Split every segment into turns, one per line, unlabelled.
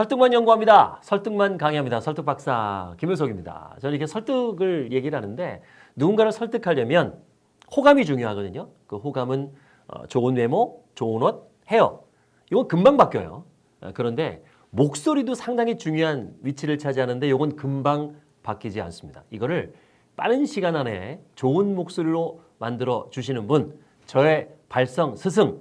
설득만 연구합니다. 설득만 강의합니다. 설득 박사 김효석입니다. 저는 이렇게 설득을 얘기를 하는데 누군가를 설득하려면 호감이 중요하거든요. 그 호감은 어, 좋은 외모, 좋은 옷, 헤어. 이건 금방 바뀌어요. 어, 그런데 목소리도 상당히 중요한 위치를 차지하는데 이건 금방 바뀌지 않습니다. 이거를 빠른 시간 안에 좋은 목소리로 만들어 주시는 분, 저의 발성 스승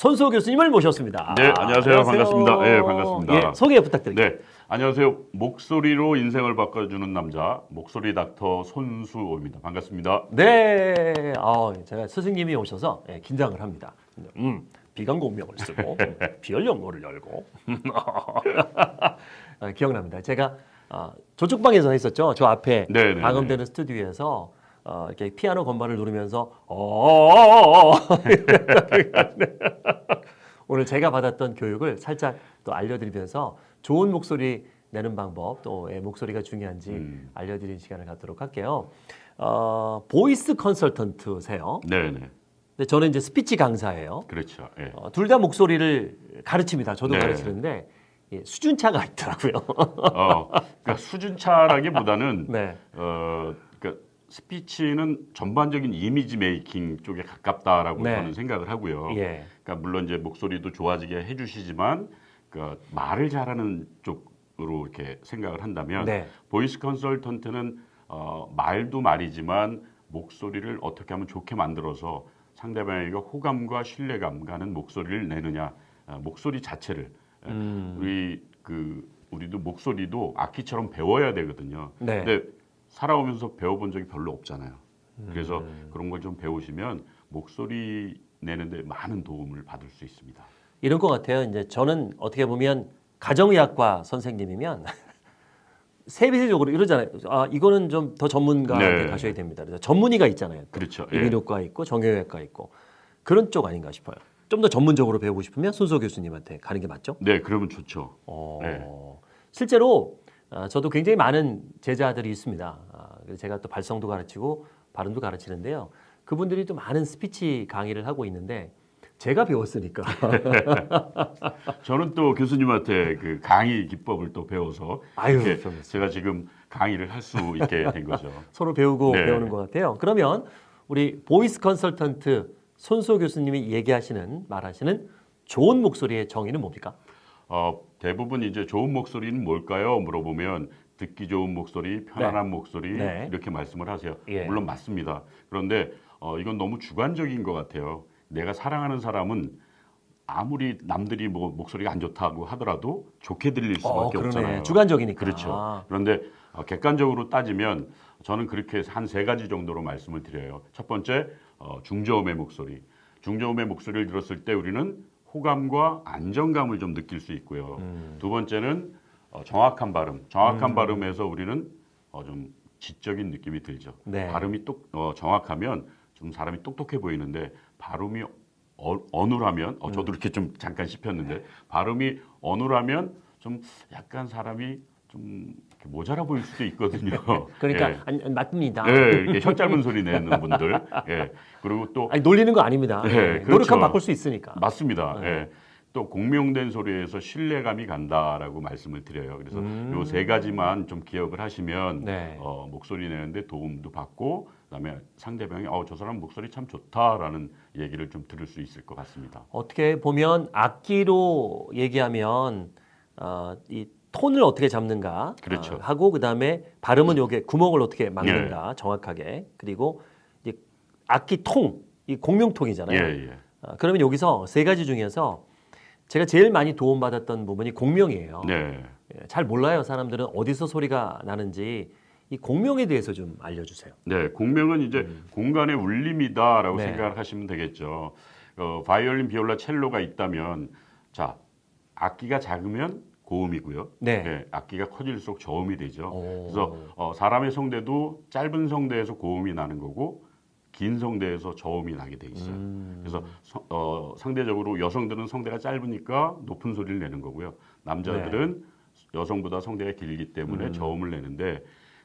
손수호 교수님을 모셨습니다.
네, 안녕하세요. 반갑습니다. 네, 반갑습니다.
예, 소개 부탁드립니다.
네, 안녕하세요. 목소리로 인생을 바꿔주는 남자 목소리 닥터 손수호입니다. 반갑습니다.
네, 아, 제가 스승님이 오셔서 예, 긴장을 합니다. 음, 비강공명을 쓰고 비열 연고를 열고 아, 기억납니다. 제가 아, 저쪽 방에서 했었죠. 저 앞에
네, 네,
방음되는 스튜디오에서 어, 이렇게 피아노 건반을 누르면서 어 오늘 제가 받았던 교육을 살짝 또 알려드리면서 좋은 목소리 내는 방법 또 왜 목소리가 중요한지
음.
알려드리는 시간을 갖도록 할게요. 어, voice 컨설턴트세요.
네, 네,
근데 저는 이제 스피치 강사예요.
그렇죠. 예.
어, 둘 다 목소리를 가르칩니다. 저도
네.
가르치는데 예, 수준차가 있더라고요.
어, 그러니까 수준차라기보다는
네.
어, 스피치는 전반적인 이미지 메이킹 쪽에 가깝다라고
네.
저는 생각을 하고요.
예.
그러니까 물론 이제 목소리도 좋아지게 해주시지만 그 말을 잘하는 쪽으로 이렇게 생각을 한다면
네.
voice 컨설턴트는 어, 말도 말이지만 목소리를 어떻게 하면 좋게 만들어서 상대방에게 호감과 신뢰감 가는 목소리를 내느냐 어, 목소리 자체를 예,
음.
우리 그 우리도 목소리도 악기처럼 배워야 되거든요.
네.
근데 살아오면서 배워본 적이 별로 없잖아요. 그래서
음.
그런 걸 좀 배우시면 목소리 내는데 많은 도움을 받을 수 있습니다.
이런 것 같아요. 이제 저는 어떻게 보면 가정의학과 선생님이면 세비적으로 이러잖아요. 아 이거는 좀 더 전문가한테
네.
가셔야 됩니다. 그래서 전문의가 있잖아요.
그렇죠. 예.
이비인후과 있고 정형외과 있고 그런 쪽 아닌가 싶어요. 좀 더 전문적으로 배우고 싶으면 손소 교수님한테 가는 게 맞죠?
네, 그러면 좋죠.
어,
네.
실제로 아, 저도 굉장히 많은 제자들이 있습니다. 아, 제가 또 발성도 가르치고 발음도 가르치는데요. 그분들이 또 많은 스피치 강의를 하고 있는데 제가 배웠으니까
저는 또 교수님한테 그 강의 기법을 또 배워서
아유,
제가 지금 강의를 할 수 있게 된 거죠.
서로 배우고
네.
배우는 것 같아요. 그러면 우리 voice 컨설턴트 손소 교수님이 얘기하시는 말하시는 좋은 목소리의 정의는 뭡니까?
어, 대부분 이제 좋은 목소리는 뭘까요? 물어보면 듣기 좋은 목소리, 편안한 목소리
네.
이렇게 말씀을 하세요.
예.
물론 맞습니다. 그런데 어, 이건 너무 주관적인 것 같아요. 내가 사랑하는 사람은 아무리 남들이 뭐 목소리가 안 좋다고 하더라도 좋게 들릴 수밖에 없잖아요.
주관적이니까.
그렇죠.
아,
그런데 어, 객관적으로 따지면 저는 그렇게 한 세 가지 정도로 말씀을 드려요. 첫 번째 어, 중저음의 목소리. 중저음의 목소리를 들었을 때 우리는 호감과 안정감을 좀 느낄 수 있고요.
음.
두 번째는 어, 정확한 발음. 정확한 발음에서 우리는 어, 좀 지적인 느낌이 들죠.
네.
발음이 똑 어, 정확하면 좀 사람이 똑똑해 보이는데 발음이 어, 어눌하면 어,
음.
저도 이렇게 좀 잠깐 씹혔는데 발음이 어눌하면 좀 약간 사람이 좀 모자라 보일 수도 있거든요.
그러니까
예.
안- 안- 맞습니다.
예, 이렇게 혀 짧은 소리 내는 분들. 예. 그리고 또
아니 놀리는 거 아닙니다.
네,
네,
그렇죠.
노력하면 바꿀 수 있으니까.
맞습니다.
네.
예. 또 공명된 소리에서 신뢰감이 간다라고 말씀을 드려요. 그래서
음.
요세 가지만 좀 기억을 하시면
네.
어, 목소리 내는데 도움도 받고 그다음에 상대방이 어, 저 사람 목소리 참 좋다라는 얘기를 좀 들을 수 있을 것 같습니다.
어떻게 보면 악기로 얘기하면 어, 이 톤을 어떻게 잡는가
그렇죠.
어, 하고 그다음에 발음은 요게 구멍을 어떻게 막는가 정확하게 그리고 이제 악기 통, 이 공명통이잖아요.
예, 예.
어, 그러면 여기서 세 가지 중에서 제가 제일 많이 도움받았던 부분이 공명이에요.
네.
예, 잘 몰라요. 사람들은 어디서 소리가 나는지 이 공명에 대해서 좀 알려주세요.
네, 공명은 이제 공간의 울림이다라고
음. 네.
생각을 하시면 되겠죠. 어, 바이올린, 비올라, 첼로가 있다면 자 악기가 작으면 고음이고요.
네.
악기가 커질수록 저음이 되죠.
오.
그래서 어, 사람의 성대도 짧은 성대에서 고음이 나는 거고 긴 성대에서 저음이 나게 돼 있어요.
음.
그래서 서- 어, 상대적으로 여성들은 성대가 짧으니까 높은 소리를 내는 거고요. 남자들은 여성보다 성대가 길기 때문에
네. 음.
저음을 내는데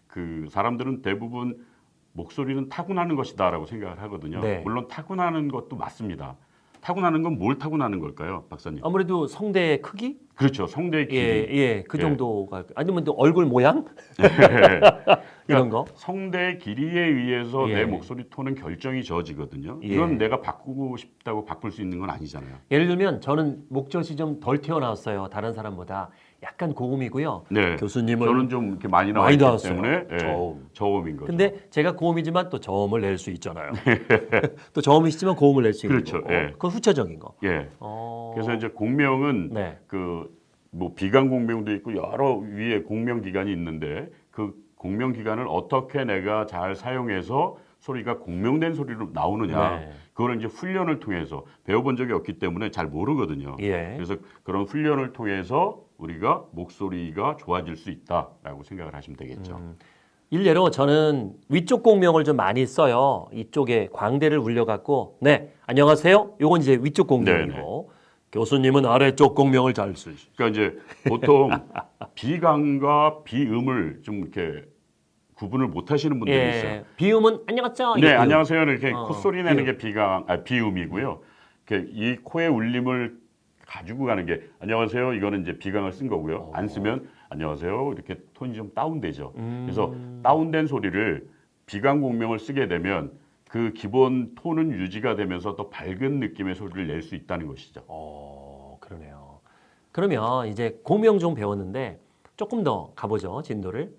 그 사람들은 대부분 목소리는 타고나는 것이다라고 생각을 하거든요.
네.
물론 타고나는 것도 맞습니다. 타고나는 건 뭘 타고나는 걸까요, 박사님?
아무래도 성대의 크기?
그렇죠. 성대의 길이.
예, 예, 그
예.
정도가 아니면 또 얼굴 모양 이런 거.
성대의 길이에 의해서
예.
내 목소리 톤은 결정이 저지거든요.
예.
이건 내가 바꾸고 싶다고 바꿀 수 있는 건 아니잖아요.
예를 들면 저는 목젖이 좀 덜 튀어나왔어요. 다른 사람보다 약간 고음이고요.
네.
교수님은
저는 좀 이렇게 많이 나와
많이
있기. 때문에 예,
저음.
저음인 거죠.
근데 제가 고음이지만 또 저음을 낼 수 있잖아요. 또 저음이시지만 고음을 낼 수 있는
그렇죠.
거고.
예.
그건 후천적인 거.
예.
어...
그래서 이제 공명은
네.
그뭐 비강 공명도 있고 여러 위에 공명 기관이 있는데 그 공명 기관을 어떻게 내가 잘 사용해서 소리가 공명된 소리로 나오느냐
네.
그거를 이제 훈련을 통해서 배워본 적이 없기 때문에 잘 모르거든요.
예.
그래서 그런 훈련을 통해서 우리가 목소리가 좋아질 수 있다라고 생각을 하시면 되겠죠.
음. 일례로 저는 위쪽 공명을 좀 많이 써요. 이쪽에 광대를 울려갖고 네 안녕하세요. 요건 이제 위쪽 공명이고 교수님은 아래쪽 공명을 잘 쓰시.
그러니까 이제 보통 비강과 비음을 좀 이렇게 구분을 못 하시는 분들이 있어요.
예. 비음은 안녕하세요.
네,
비음.
안녕하세요. 이렇게
어,
콧소리 내는
비음.
게 비강, 아, 비음이고요. 이렇게 이 코의 울림을 가지고 가는 게 안녕하세요. 이거는 이제 비강을 쓴 거고요. 안 쓰면 안녕하세요. 이렇게 톤이 좀 다운되죠.
음.
그래서 다운된 소리를 비강 공명을 쓰게 되면 그 기본 톤은 유지가 되면서 더 밝은 느낌의 소리를 낼 수 있다는 것이죠.
어, 그러네요. 그러면 이제 공명 좀 배웠는데 조금 더 가보죠 진도를.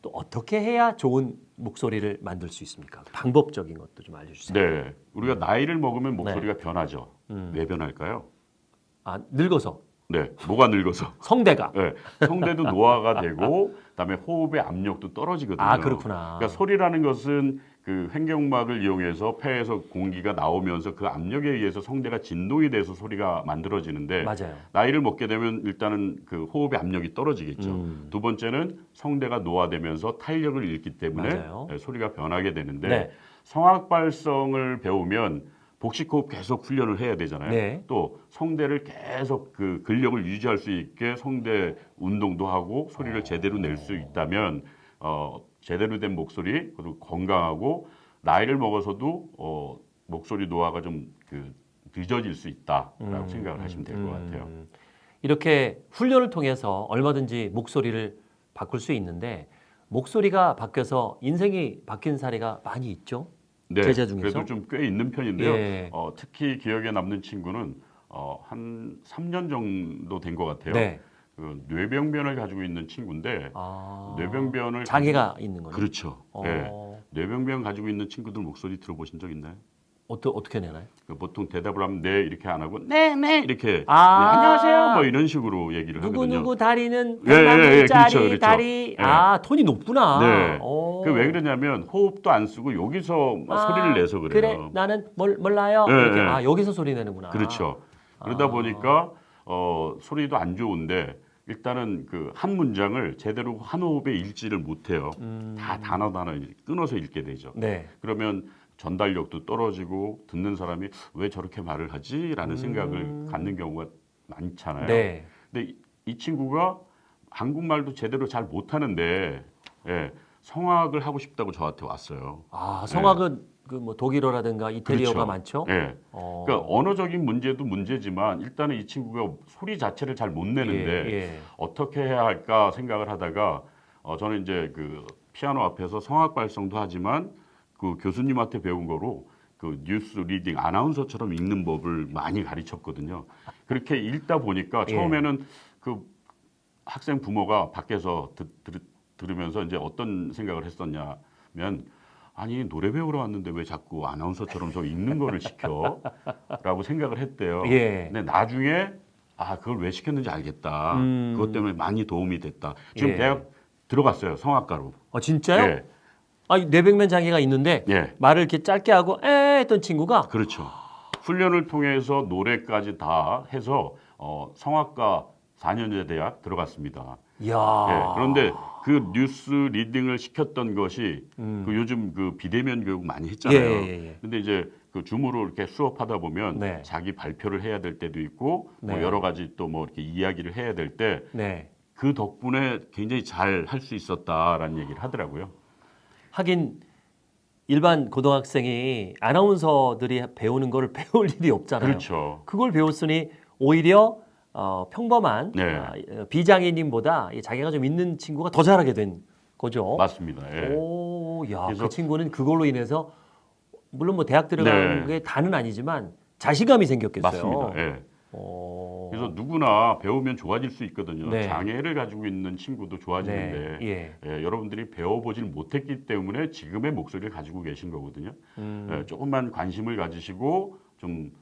또 어떻게 해야 좋은 목소리를 만들 수 있습니까? 방법적인 것도 좀 알려주세요.
네, 우리가 나이를 먹으면 목소리가 변하죠.
음.
왜 변할까요?
아 늙어서
네, 뭐가 늙어서.
성대가.
네, 성대도 노화가 되고, 그다음에 호흡의 압력도 떨어지거든요.
아 그렇구나.
그러니까 소리라는 것은 그 횡격막을 이용해서 폐에서 공기가 나오면서 그 압력에 의해서 성대가 진동이 돼서 소리가 만들어지는데
맞아요.
나이를 먹게 되면 일단은 그 호흡의 압력이 떨어지겠죠.
음.
두 번째는 성대가 노화되면서 탄력을 잃기 때문에. 네, 소리가 변하게 되는데
네.
성악 발성을 배우면 복식 호흡 계속 훈련을 해야 되잖아요.
네.
또 성대를 계속 그 근력을 유지할 수 있게 성대 운동도 하고 소리를 제대로 낼 수 있다면 어, 제대로 된 목소리 그리고 건강하고 나이를 먹어서도 어, 목소리 노화가 좀그 늦어질 수 있다라고 생각을 하시면 될것 같아요.
음, 이렇게 훈련을 통해서 얼마든지 목소리를 바꿀 수 있는데 목소리가 바뀌어서 인생이 바뀐 사례가 많이 있죠.
네,
제자 중에서?
그래도 좀 꽤 있는 편인데요.
예.
어, 특히 기억에 남는 친구는 어, 한 3년 정도 된 것 같아요.
네.
그 뇌병변을 가지고 있는 친구인데
아,
뇌병변을
장애가 있는 거죠.
그렇죠.
어,
예. 뇌병변 가지고 있는 친구들 목소리 들어보신 적 있나요?
어떠, 어떻게 내나요?
그 보통 대답을 하면 네 이렇게 안 하고 네네 이렇게
아.
네, 안녕하세요 뭐 이런 식으로 얘기를
누구
하거든요.
누구 다리는
예, 예, 예,
100만 짜리
그렇죠, 그렇죠.
다리.
예.
아 톤이 높구나.
네.
오.
그왜 그러냐면 호흡도 안 쓰고 여기서
아,
소리를 내서 그래요.
그래 나는 뭘 몰라요.
예,
이렇게
예.
아 여기서 소리 내는구나.
그렇죠. 그러다
아.
보니까 어, 소리도 안 좋은데 일단은 그 한 문장을 제대로 한 호흡에 읽지를 못해요.
음.
다 단어 단어 끊어서 읽게 되죠.
네.
그러면 전달력도 떨어지고 듣는 사람이 왜 저렇게 말을 하지 라는 생각을 갖는 경우가 많잖아요.
음. 네.
근데 이, 이 친구가 한국말도 제대로 잘 못하는데 예, 성악을 하고 싶다고 저한테 왔어요.
아 성악은 그뭐 독일어라든가 이태리어가
그렇죠.
많죠.
예.
어.
그러니까 언어적인 문제도 문제지만 일단은 이 친구가 소리 자체를 잘 못 내는데
예, 예.
어떻게 해야 할까 생각을 하다가 어, 저는 이제 그 피아노 앞에서 성악 발성도 하지만 그 교수님한테 배운 거로 그 뉴스 reading 아나운서처럼 읽는 법을 많이 가르쳤거든요. 그렇게 읽다 보니까
예.
처음에는 그 학생 부모가 밖에서 듣, 들, 들으면서 이제 어떤 생각을 했었냐면 아니 노래 배우러 왔는데 왜 자꾸 아나운서처럼 저 읽는 거를 시켜?라고 생각을 했대요.
예.
근데 나중에 아 그걸 왜 시켰는지 알겠다.
음.
그것 때문에 많이 도움이 됐다. 지금
예.
대학 들어갔어요 성악가로.
어 진짜요?
예,
아 뇌백면 장애가 있는데
예,
말을 이렇게 짧게 하고 에 했던 친구가
그렇죠. 훈련을 통해서 노래까지 다 해서 어, 성악가 4년제 대학 들어갔습니다. 예, 그런데 그 뉴스 리딩을 시켰던 것이
음.
그 요즘 그 비대면 교육 많이 했잖아요.
예, 예, 예.
근데 이제 그 줌으로 이렇게 수업하다 보면
네.
자기 발표를 해야 될 때도 있고 뭐
네.
여러 가지 또 뭐 이렇게 이야기를 해야 될때그
네.
덕분에 굉장히 잘 할 수 있었다라는 얘기를 하더라고요.
하긴 일반 고등학생이 아나운서들이 배우는 거를 배울 일이 없잖아요.
그렇죠.
그걸 배웠으니 오히려 어, 평범한
네.
아, 비장애인보다 이 자기가 좀 있는 친구가 더 잘하게 된 거죠.
맞습니다. 예.
오, 야,
그래서-
그 친구는 그걸로 인해서 물론 뭐 대학 들어간
네.
게 다는 아니지만 자신감이 생겼겠어요.
맞습니다. 예.
어,
그래서 누구나 배우면 좋아질 수 있거든요.
네.
장애를 가지고 있는 친구도 좋아지는데
네, 예.
예, 여러분들이 배워보질 못했기 때문에 지금의 목소리를 가지고 계신 거거든요.
음,
예, 조금만 관심을 가지시고 좀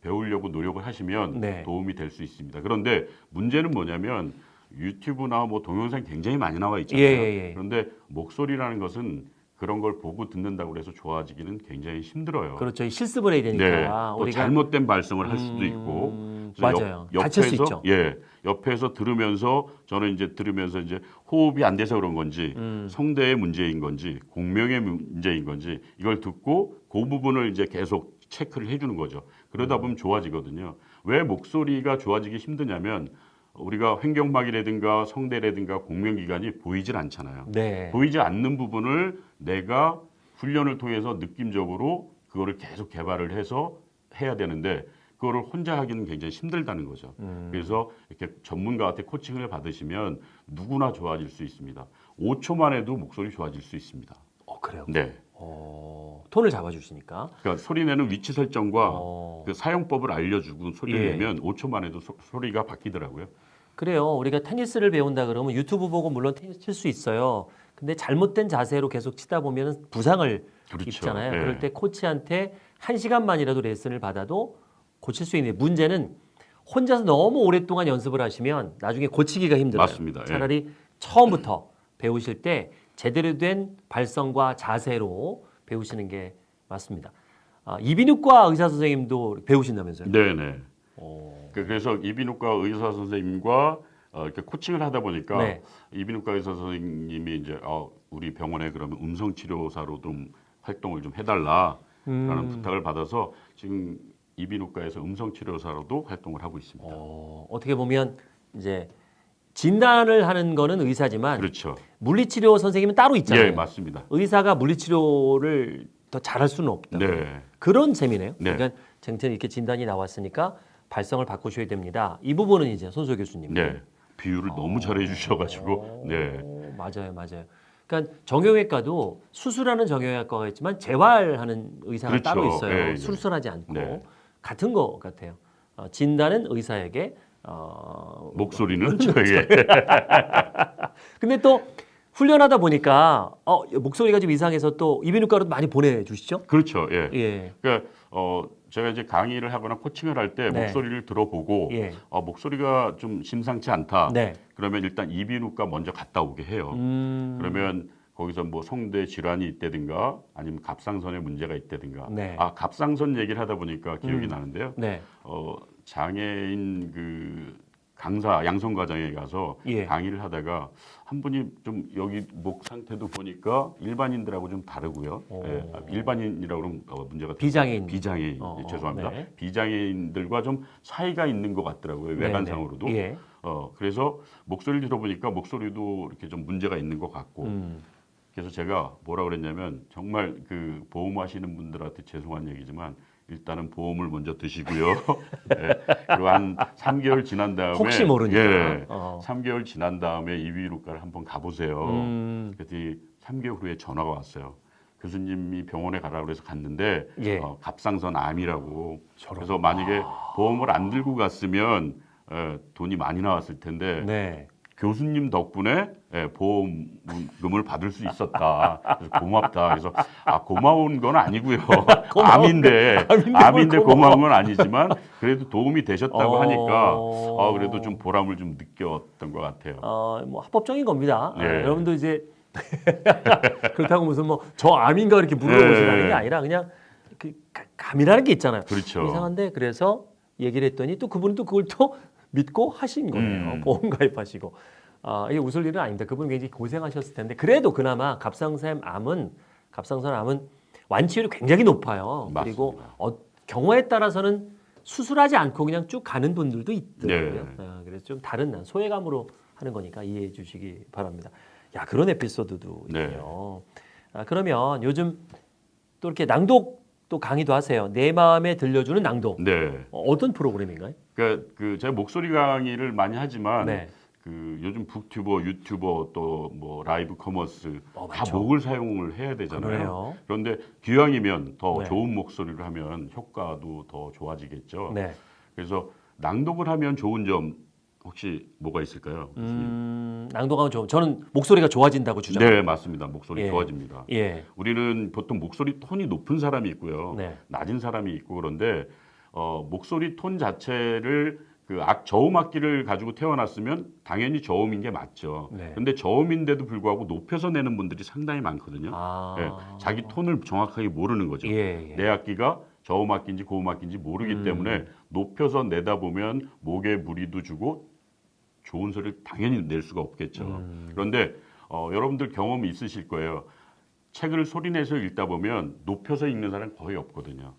배우려고 노력을 하시면
네.
도움이 될 수 있습니다. 그런데 문제는 뭐냐면 유튜브나 뭐 동영상 굉장히 많이 나와 있잖아요.
예, 예, 예.
그런데 목소리라는 것은 그런 걸 보고 듣는다고 해서 좋아지기는 굉장히 힘들어요.
그렇죠. 실습을 해야 되니까
네, 또
우리가
잘못된 발성을 할 수도
음,
있고 그래서
맞아요.
옆,
다칠 수
옆에서,
있죠.
예, 옆에서 들으면서 저는 이제 들으면서 이제 호흡이 안 돼서 그런 건지
음.
성대의 문제인 건지 공명의 문제인 건지 이걸 듣고 그 부분을 이제 계속 체크를 해주는 거죠.
음.
그러다 보면 좋아지거든요. 왜 목소리가 좋아지기 힘드냐면 우리가 횡격막이라든가 성대라든가 공명기관이 보이질 않잖아요.
네.
보이지 않는 부분을 내가 훈련을 통해서 느낌적으로 그거를 계속 개발을 해서 해야 되는데 그거를 혼자 하기는 굉장히 힘들다는 거죠.
음.
그래서 이렇게 전문가한테 코칭을 받으시면 누구나 좋아질 수 있습니다. 5초만 해도 목소리 좋아질 수 있습니다.
어, 그래요.
네.
어, 톤을 잡아주시니까.
그러니까 소리 내는 위치 설정과
어,
그 사용법을 알려주고 소리를
예.
내면 5초만 해도 소, 소리가 바뀌더라고요.
그래요. 우리가 테니스를 배운다 그러면 유튜브 보고 물론 테니스 칠 수 있어요. 근데 잘못된 자세로 계속 치다 보면 부상을
그렇죠.
입잖아요.
예.
그럴 때 코치한테 한 시간만이라도 레슨을 받아도 고칠 수 있는 문제는 혼자서 너무 오랫동안 연습을 하시면 나중에 고치기가 힘들어요.
맞습니다. 예.
차라리 처음부터 배우실 때 제대로 된 발성과 자세로 배우시는 게 맞습니다. 아, 이비인후과 의사 선생님도 배우신다면서요?
네네.
어,
그- 그래서 이비인후과 의사 선생님과 어, 이렇게 코칭을 하다 보니까
네.
이비인후과 의사 선생님이 이제 어, 우리 병원에 그러면 음성 치료사로 좀 활동을 좀 해달라라는
음.
부탁을 받아서 지금 이비인후과에서 음성 치료사로도 활동을 하고 있습니다.
어, 어떻게 보면 이제 진단을 하는 거는 의사지만
그렇죠.
물리치료 선생님은 따로 있잖아요.
예, 맞습니다.
의사가 물리치료를 더 잘할 수는 없다.
네,
그런 셈이네요.
네.
그러니까 쟁튼 이렇게 진단이 나왔으니까 발성을 바꾸셔야 됩니다. 이 부분은 이제 손소 교수님.
네. 비유를 너무 잘해 주셔가지고, 네,
오, 맞아요, 맞아요. 그러니까 정형외과도 수술하는 정형외과가 있지만 재활하는 의사가
그렇죠.
따로 있어요.
예, 예.
수술하지 않고
네.
같은 거 같아요. 어, 진단은 의사에게 어,
목소리는 저에게
근데 또 훈련하다 보니까 어, 목소리가 좀 이상해서 또 이비인후과로 많이 보내주시죠?
그렇죠. 예.
예,
그러니까 어 제가 이제 강의를 하거나 코칭을 할때
네.
목소리를 들어보고
예,
어, 목소리가 좀 심상치 않다.
네.
그러면 일단 이비인후과 먼저 갔다 오게 해요.
음,
그러면 거기서 뭐 성대 질환이 있다든가 아니면 갑상선에 문제가 있다든가.
네.
아 갑상선 얘기를 하다 보니까 기억이
음.
나는데요.
네,
어 장애인 그 강사 양성 과정에 가서
예.
강의를 하다가 한 분이 좀 여기 목 상태도 보니까 일반인들하고 좀 다르고요.
오.
예, 아, 일반인이라고 그러면 어, 문제가
비장애인.
비장애인
어,
예, 죄송합니다.
네.
비장애인들과 좀 차이가 있는 것 같더라고요.
네,
외관상으로도.
네. 예,
어 그래서 목소리를 들어보니까 목소리도 이렇게 좀 문제가 있는 것 같고
음,
그래서 제가 뭐라 그랬냐면 정말 그 보험하시는 분들한테 죄송한 얘기지만 일단은 보험을 먼저 드시고요. 예, 그리고 한 3개월 지난 다음에
혹시 모르니까.
예,
어.
3개월 지난 다음에 이비인후과를 한번 가보세요.
음,
그랬더니 3개월 후에 전화가 왔어요. 교수님이 병원에 가라고 그래서 갔는데
예.
어, 갑상선 암이라고. 그래서 만약에 보험을 안 들고 갔으면 어, 돈이 많이 나왔을 텐데
네.
교수님 덕분에 예, 보험금을 받을 수 있었다. 그래서 고맙다. 그래서 아 고마운 건 아니고요. 암인데
암인데 뭘
암인데. 고마운 건 아니지만 그래도 도움이 되셨다고
어.
하니까 아, 그래도 좀 보람을 좀 느꼈던 것 같아요.
어, 뭐 합법적인 겁니다. 아,
예.
여러분도 이제 그렇다고 무슨 뭐 저 암인가 이렇게 물어보시라는
예.
게 아니라 그냥 그 가- 감이라는 게 있잖아요.
그렇죠.
이상한데 그래서 얘기를 했더니 또 그분은 또 그걸 또 믿고 하신 거예요.
음.
보험 가입하시고. 아, 이게 웃을 일은 아닙니다. 그분 굉장히 고생하셨을 텐데 그래도 그나마 갑상선 암은 갑상선 암은 완치율이 굉장히 높아요. 그리고
맞습니다.
어, 경우에 따라서는 수술하지 않고 그냥 쭉 가는 분들도 있더라고요.
네.
아, 그래서 좀 다른 난 소외감으로 하는 거니까 이해해 주시기 바랍니다. 야 그런 에피소드도
네.
있네요. 아, 그러면 요즘 또 이렇게 낭독 도 강의도 하세요. 내 마음에 들려주는 낭독.
네.
어, 어떤 프로그램인가요?
그러니까 그 제가 목소리 강의를 많이 하지만
네.
그 요즘 북튜버, 유튜버 또 뭐 live commerce
어,
다. 목을 사용을 해야 되잖아요.
그러네요.
그런데 기왕이면 더
네.
좋은 목소리를 하면 효과도 더 좋아지겠죠.
네.
그래서 낭독을 하면 좋은 점 혹시 뭐가 있을까요?
음, 낭독하면 좀 저는 목소리가 좋아진다고 주장해요.
네, 맞습니다. 목소리
예.
좋아집니다.
예.
우리는 보통 목소리 톤이 높은 사람이 있고요.
네.
낮은 사람이 있고 그런데 어, 목소리 톤 자체를 그 악, 저음 악기를 가지고 태어났으면 당연히 저음인 게 맞죠.
네.
근데 저음인데도 불구하고 높여서 내는 분들이 상당히 많거든요.
아.
예, 자기 톤을 정확하게 모르는 거죠.
예, 예.
내 악기가 저음 악기인지 고음 악기인지 모르기
음.
때문에 높여서 내다 보면 목에 무리도 주고 좋은 소리를 당연히 낼 수가 없겠죠.
음.
그런데 어, 여러분들 경험이 있으실 거예요. 책을 소리내서 읽다 보면 높여서 읽는 사람 거의 없거든요.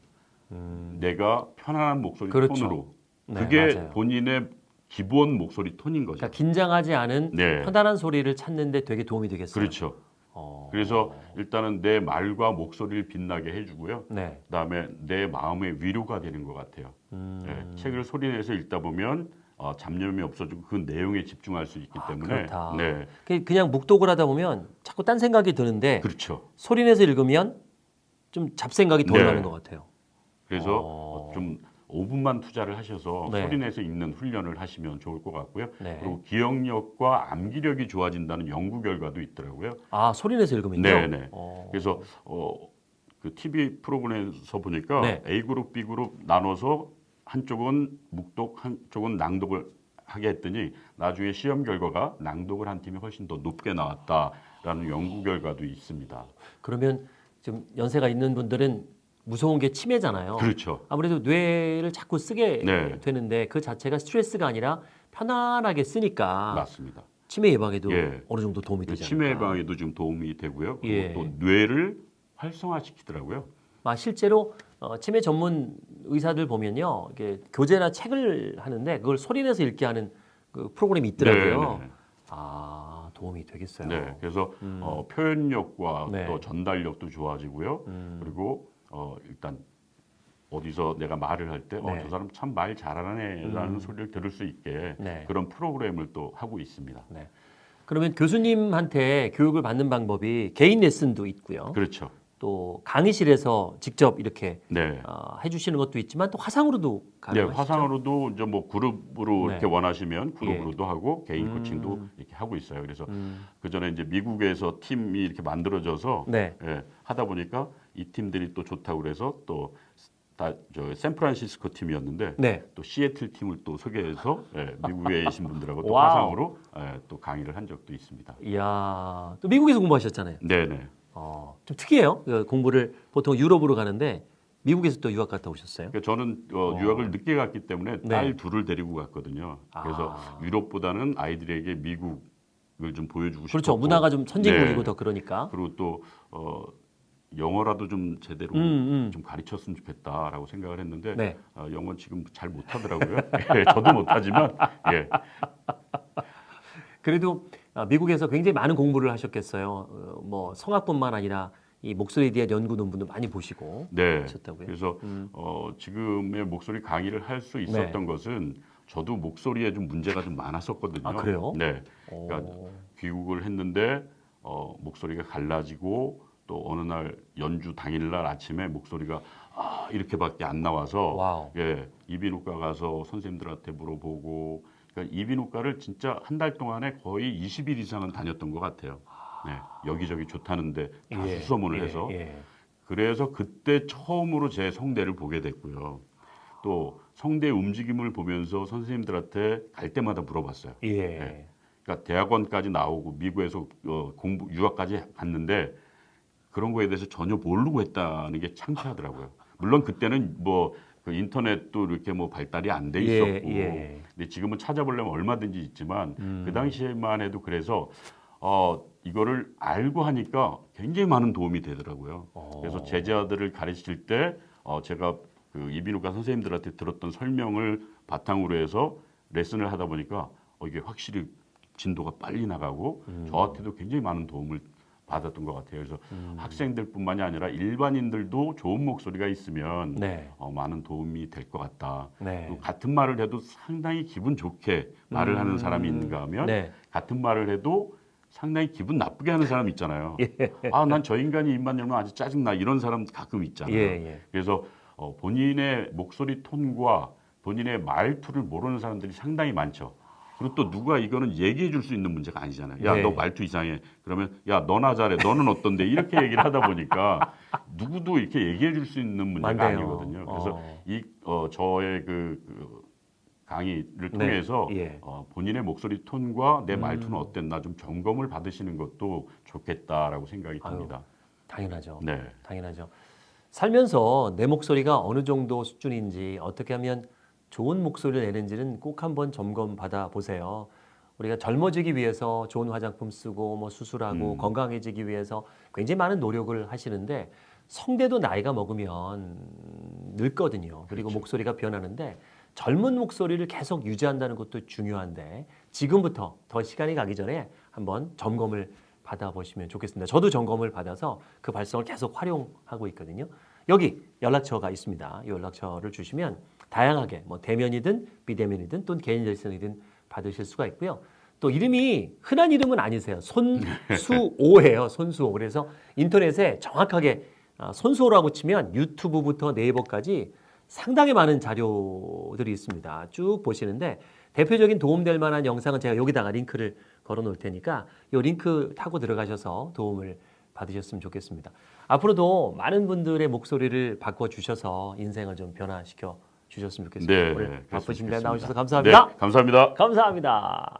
내가 편안한 목소리
음. 그렇죠.
톤으로
네,
그게
맞아요.
본인의 기본 목소리 톤인 거죠.
그러니까 긴장하지 않은
네.
편안한 소리를 찾는데 되게 도움이 되겠어요.
그렇죠.
어.
그래서 일단은 내 말과 목소리를 빛나게 해주고요.
네.
그다음에 내 마음의 위로가 되는 것 같아요.
음.
예, 책을 소리내서 읽다 보면 어, 잡념이 없어지고 그 내용에 집중할 수 있기
아,
때문에
그렇다.
네,
그- 그냥 묵독을 하다 보면 자꾸 딴 생각이 드는데
그렇죠.
소리내서 읽으면 좀 잡생각이 덜
네.
나는 것 같아요.
그래서
어.
어, 좀 5분만 투자를 하셔서
네.
소리내서 읽는 훈련을 하시면 좋을 것 같고요.
네.
그리고 기억력과 암기력이 좋아진다는 연구 결과도 있더라고요.
아 소리내서 읽으면요.
네, 네.
어.
그래서 어, 그 TV 프로그램에서 보니까
네.
A 그룹, B 그룹 나눠서 한쪽은 묵독, 한쪽은 낭독을 하게 했더니 나중에 시험 결과가 낭독을 한 팀이 훨씬 더 높게 나왔다라는 연구 결과도 있습니다.
그러면 좀 연세가 있는 분들은 무서운 게 치매잖아요.
그렇죠.
아무래도 뇌를 자꾸 쓰게
네.
되는데 그 자체가 스트레스가 아니라 편안하게 쓰니까
맞습니다.
치매 예방에도
예.
어느 정도 도움이
그
되잖아요.
치매 예방에도 좀 도움이 되고요. 그리고
예.
또 뇌를 활성화시키더라고요.
아, 실제로 어, 치매 전문 의사들 보면요, 이게 교재나 책을 하는데 그걸 소리내서 읽게 하는 그 프로그램이 있더라고요.
네, 네.
아 도움이 되겠어요.
네, 그래서
음.
어, 표현력과
네.
또 전달력도 좋아지고요.
음.
그리고 어, 일단 어디서 내가 말을 할 때,
네.
어, 저 사람 참 말 잘하네라는
음.
소리를 들을 수 있게
네.
그런 프로그램을 또 하고 있습니다.
네. 그러면 교수님한테 교육을 받는 방법이 개인 레슨도 있고요.
그렇죠.
또 강의실에서 직접 이렇게
네.
어, 해주시는 것도 있지만 또 화상으로도
네,
가능하시죠.
화상으로도 이제 뭐 그룹으로
네.
이렇게 원하시면 그룹으로도 하고 개인
음.
코칭도 이렇게 하고 있어요. 그래서
음,
그 전에 이제 미국에서 팀이 이렇게 만들어져서
네.
예, 하다 보니까 이 팀들이 또 좋다고 그래서 또 다 저 샌프란시스코 팀이었는데
네.
또 시애틀 팀을 또 소개해서 예, 미국에 계신 분들하고 또. 화상으로 예, 또 강의를 한 적도 있습니다.
이야, 또 미국에서 공부하셨잖아요.
네네.
어, 좀 특이해요. 그 공부를 보통 유럽으로 가는데 미국에서 또 유학 갔다 오셨어요?
그러니까 저는 어,
어.
유학을 늦게 갔기 때문에
네.
딸 둘을 데리고 갔거든요. 그래서
아.
유럽보다는 아이들에게 미국을 좀 보여주고
그렇죠.
싶었고
문화가 좀 선진국이고
네.
더 그러니까.
그리고 또 어, 영어라도 좀 제대로
음, 음.
좀 가르쳤으면 좋겠다라고 생각을 했는데
네.
어, 영어 지금 잘 못하더라고요. 예, 저도 못하지만 예,
그래도 아, 미국에서 굉장히 많은 공부를 하셨겠어요. 어, 뭐 성악뿐만 아니라 이 목소리에 대한 연구 논문도 많이 보시고
네.
하셨다고요.
그래서
음.
어, 지금의 목소리 강의를 할 수 있었던 것은 저도 목소리에 좀 문제가 좀 많았었거든요.
아, 그래요?
네.
오.
그러니까 귀국을 했는데 어, 목소리가 갈라지고 또 어느 날 연주 당일날 아침에 목소리가 아, 이렇게밖에 안 나와서
wow.
예, 이비인후과 가서 선생님들한테 물어보고 그러니까 이비인후과를 진짜 한 달 동안에 거의 20일 이상은 다녔던 것 같아요. 네, 여기저기 좋다는데 다
예,
수소문을
예,
해서
예.
그래서 그때 처음으로 제 성대를 보게 됐고요. 또 성대 움직임을 보면서 선생님들한테 갈 때마다 물어봤어요.
예.
네. 그러니까 대학원까지 나오고 미국에서 어, 공부 유학까지 갔는데 그런 거에 대해서 전혀 모르고 했다는 게 창피하더라고요. 물론 그때는 뭐 그 인터넷도 이렇게 뭐 발달이 안돼
예,
있었고,
예.
근데 지금은 찾아보려면 얼마든지 있지만
음.
그 당시에만 해도 그래서 어 이거를 알고 하니까 굉장히 많은 도움이 되더라고요.
어.
그래서 제자들을 가르칠 때 어, 제가 그 이비인후과 선생님들한테 들었던 설명을 바탕으로 해서 레슨을 하다 보니까 어, 이게 확실히 진도가 빨리 나가고
음.
저한테도 굉장히 많은 도움을 받았던 것 같아요. 그래서
음.
학생들뿐만이 아니라 일반인들도 좋은 목소리가 있으면
네.
어, 많은 도움이 될 것 같다.
네.
또 같은 말을 해도 상당히 기분 좋게 말을 하는 사람이 있는가 하면
네.
같은 말을 해도 상당히 기분 나쁘게 하는 사람 있잖아요.
예.
아, 난 저 인간이 입만 열면 아주 짜증나 이런 사람 가끔 있잖아요.
예, 예.
그래서 어, 본인의 목소리 톤과 본인의 말투를 모르는 사람들이 상당히 많죠. 그리고 또 누가 이거는 얘기해 줄 수 있는 문제가 아니잖아요. 야,
네.
너 말투 이상해. 그러면 야, 너나 잘해. 너는 어떤데? 이렇게 얘기를 하다 보니까 누구도 이렇게 얘기해 줄 수 있는 문제가
맞네요.
아니거든요. 그래서
어.
이 어, 저의 그, 그 강의를 통해서
네. 예.
어, 본인의 목소리 톤과 내
음.
말투는 어땠나 좀 점검을 받으시는 것도 좋겠다라고 생각이
아유.
듭니다.
당연하죠.
네.
당연하죠. 살면서 내 목소리가 어느 정도 수준인지 어떻게 하면 좋은 목소리를 내는지는 꼭 한번 점검 받아 보세요. 우리가 젊어지기 위해서 좋은 화장품 쓰고 뭐 수술하고
음.
건강해지기 위해서 굉장히 많은 노력을 하시는데 성대도 나이가 먹으면 늙거든요. 그리고
그렇죠.
목소리가 변하는데 젊은 목소리를 계속 유지한다는 것도 중요한데 지금부터 더 시간이 가기 전에 한번 점검을 받아보시면 좋겠습니다. 저도 점검을 받아서 그 발성을 계속 활용하고 있거든요. 여기 연락처가 있습니다. 이 연락처를 주시면 다양하게 뭐 대면이든 비대면이든 또는 개인 레슨이든 받으실 수가 있고요. 또 이름이 흔한 이름은 아니세요. 손수오예요. 손수오. 그래서 인터넷에 정확하게 아, 손수오라고 치면 유튜브부터 네이버까지 상당히 많은 자료들이 있습니다. 쭉 보시는데 대표적인 도움될 만한 영상은 제가 여기다가 링크를 걸어 놓을 테니까 이 링크 타고 들어가셔서 도움을 받으셨으면 좋겠습니다. 앞으로도 많은 분들의 목소리를 바꿔 주셔서 인생을 좀 변화시켜 주셨으면 좋겠습니다.
네,
바쁘신데 나오셔서 감사합니다.
네, 감사합니다.
감사합니다.